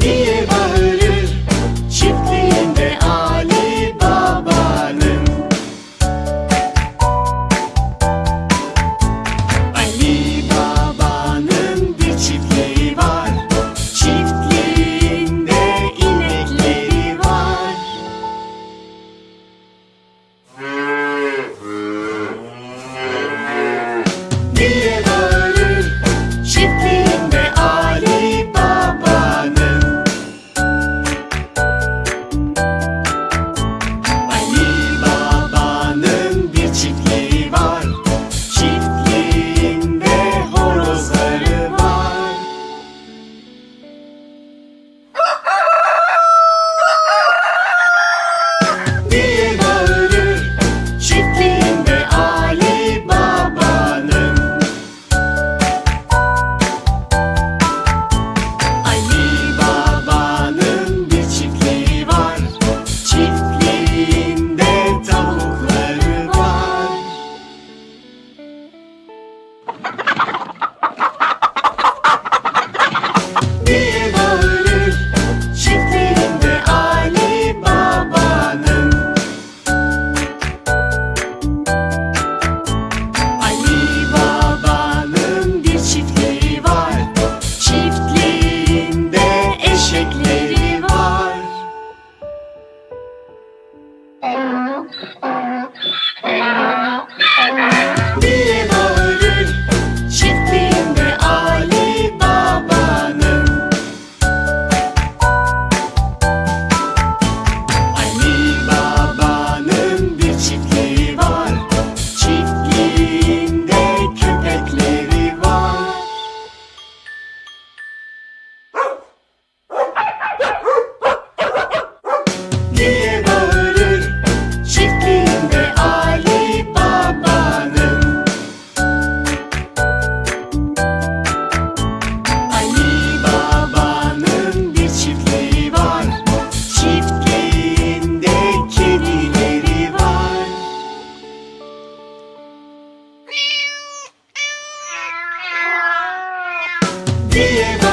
diye bağırır? Çiftliğinde Ali Baba'nın. Ali Baba'nın bir çiftliği var. Çiftliğinde inekleri var. Diye Diego.